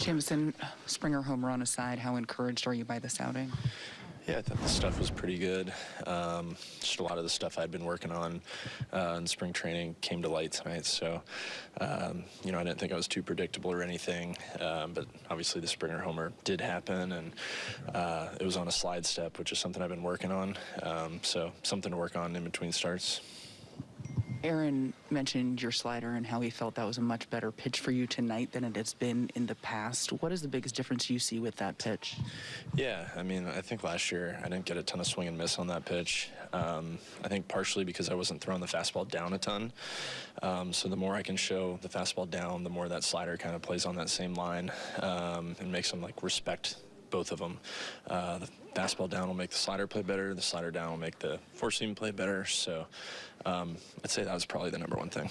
Jameson, Springer home run aside, how encouraged are you by this outing? Yeah, I thought the stuff was pretty good. Um, just a lot of the stuff I'd been working on uh, in spring training came to light tonight. So, um, you know, I didn't think I was too predictable or anything. Um, but obviously, the Springer homer did happen, and uh, it was on a slide step, which is something I've been working on. Um, so, something to work on in between starts. Aaron mentioned your slider and how he felt that was a much better pitch for you tonight than it has been in the past. What is the biggest difference you see with that pitch? Yeah, I mean, I think last year I didn't get a ton of swing and miss on that pitch. Um, I think partially because I wasn't throwing the fastball down a ton. Um, so the more I can show the fastball down, the more that slider kind of plays on that same line um, and makes them like respect both of them. Uh, the fastball down will make the slider play better. The slider down will make the four seam play better. So um, I'd say that was probably the number one thing.